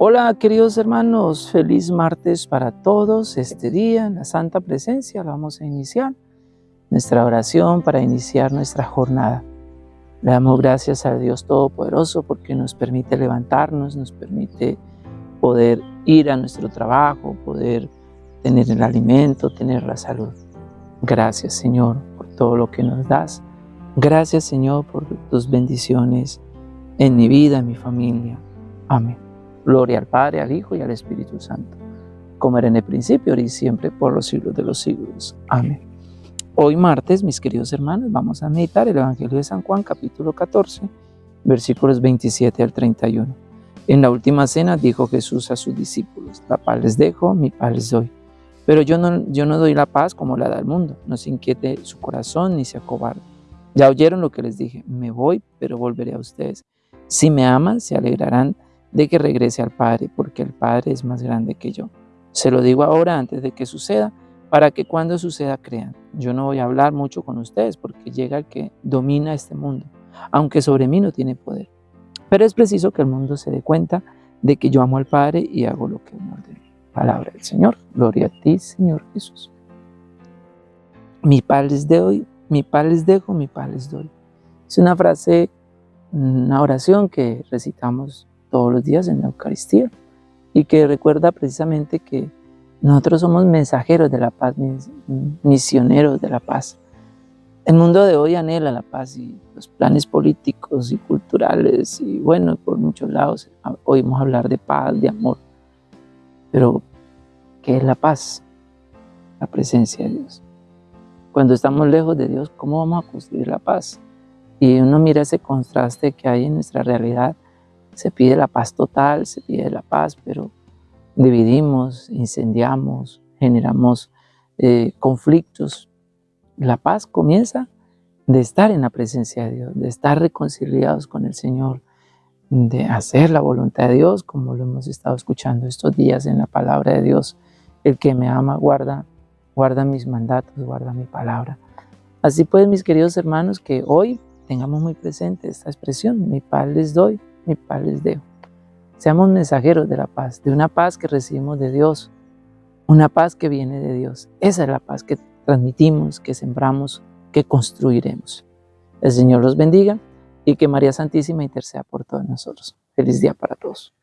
Hola queridos hermanos, feliz martes para todos. Este día en la Santa Presencia vamos a iniciar nuestra oración para iniciar nuestra jornada. Le damos gracias a Dios Todopoderoso porque nos permite levantarnos, nos permite poder ir a nuestro trabajo, poder tener el alimento, tener la salud. Gracias Señor por todo lo que nos das. Gracias Señor por tus bendiciones en mi vida, en mi familia. Amén. Gloria al Padre, al Hijo y al Espíritu Santo, como era en el principio, ahora y siempre, por los siglos de los siglos. Amén. Hoy martes, mis queridos hermanos, vamos a meditar el Evangelio de San Juan, capítulo 14, versículos 27 al 31. En la última cena dijo Jesús a sus discípulos, la paz les dejo, mi paz les doy. Pero yo no, yo no doy la paz como la da el mundo, no se inquiete su corazón ni se acobarde. Ya oyeron lo que les dije, me voy, pero volveré a ustedes. Si me aman, se alegrarán de que regrese al Padre, porque el Padre es más grande que yo. Se lo digo ahora antes de que suceda, para que cuando suceda crean. Yo no voy a hablar mucho con ustedes, porque llega el que domina este mundo, aunque sobre mí no tiene poder. Pero es preciso que el mundo se dé cuenta de que yo amo al Padre y hago lo que me ordena. Palabra del Señor. Gloria a ti, Señor Jesús. Mi paz les doy, mi paz les dejo, mi paz les doy. Es una frase, una oración que recitamos todos los días en la Eucaristía y que recuerda precisamente que nosotros somos mensajeros de la paz, misioneros de la paz. El mundo de hoy anhela la paz y los planes políticos y culturales y bueno, por muchos lados oímos hablar de paz, de amor. Pero, ¿qué es la paz? La presencia de Dios. Cuando estamos lejos de Dios, ¿cómo vamos a construir la paz? Y uno mira ese contraste que hay en nuestra realidad se pide la paz total, se pide la paz, pero dividimos, incendiamos, generamos eh, conflictos. La paz comienza de estar en la presencia de Dios, de estar reconciliados con el Señor, de hacer la voluntad de Dios, como lo hemos estado escuchando estos días en la palabra de Dios. El que me ama guarda, guarda mis mandatos, guarda mi palabra. Así pues, mis queridos hermanos, que hoy tengamos muy presente esta expresión, mi paz les doy, mi paz les dejo. Seamos mensajeros de la paz, de una paz que recibimos de Dios, una paz que viene de Dios. Esa es la paz que transmitimos, que sembramos, que construiremos. El Señor los bendiga y que María Santísima interceda por todos nosotros. Feliz día para todos.